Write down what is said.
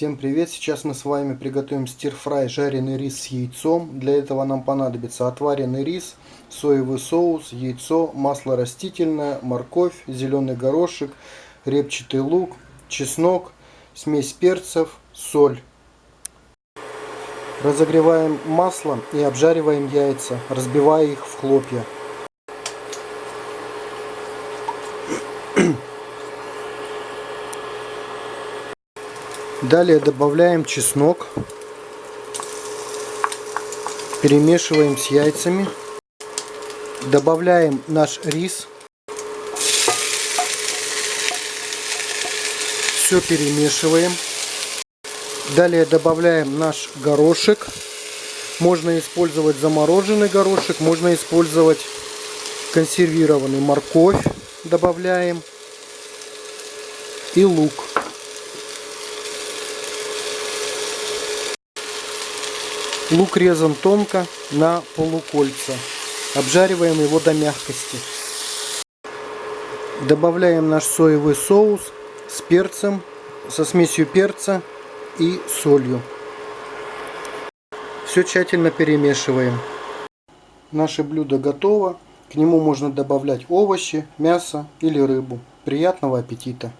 Всем привет! Сейчас мы с вами приготовим стир-фрай жареный рис с яйцом. Для этого нам понадобится отваренный рис, соевый соус, яйцо, масло растительное, морковь, зеленый горошек, репчатый лук, чеснок, смесь перцев, соль. Разогреваем масло и обжариваем яйца, разбивая их в хлопья. Далее добавляем чеснок. Перемешиваем с яйцами. Добавляем наш рис. Все перемешиваем. Далее добавляем наш горошек. Можно использовать замороженный горошек, можно использовать консервированный морковь. Добавляем. И лук. Лук резан тонко на полукольца. Обжариваем его до мягкости. Добавляем наш соевый соус с перцем, со смесью перца и солью. Все тщательно перемешиваем. Наше блюдо готово. К нему можно добавлять овощи, мясо или рыбу. Приятного аппетита!